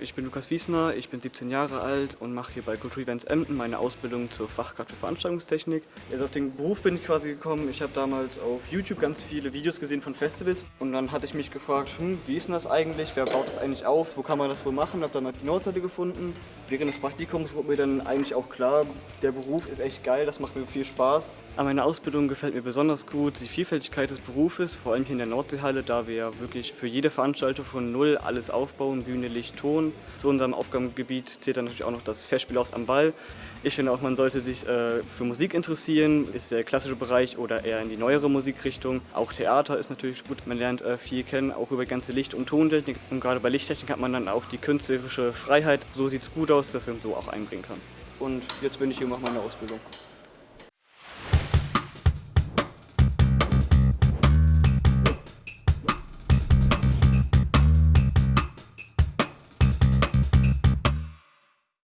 ich bin Lukas Wiesner, ich bin 17 Jahre alt und mache hier bei Culture Events Emden meine Ausbildung zur Fachkraft für Veranstaltungstechnik. Jetzt auf den Beruf bin ich quasi gekommen. Ich habe damals auf YouTube ganz viele Videos gesehen von Festivals und dann hatte ich mich gefragt, hm, wie ist denn das eigentlich, wer baut das eigentlich auf, wo kann man das wohl machen, habe dann halt die Nordseite gefunden. Während des Praktikums wurde mir dann eigentlich auch klar, der Beruf ist echt geil, das macht mir viel Spaß. Aber meine Ausbildung gefällt mir besonders gut, die Vielfältigkeit des Berufes, vor allem hier in der Nordseehalle, da wir ja wirklich für jede Veranstaltung von Null alles aufbauen, Bühne, Licht, Ton. Zu unserem Aufgabengebiet zählt dann natürlich auch noch das Festspielhaus am Ball. Ich finde auch, man sollte sich äh, für Musik interessieren, ist der klassische Bereich oder eher in die neuere Musikrichtung. Auch Theater ist natürlich gut, man lernt äh, viel kennen, auch über ganze Licht- und Tontechnik. Und gerade bei Lichttechnik hat man dann auch die künstlerische Freiheit. So sieht es gut aus, dass man so auch einbringen kann. Und jetzt bin ich hier und mache meine Ausbildung.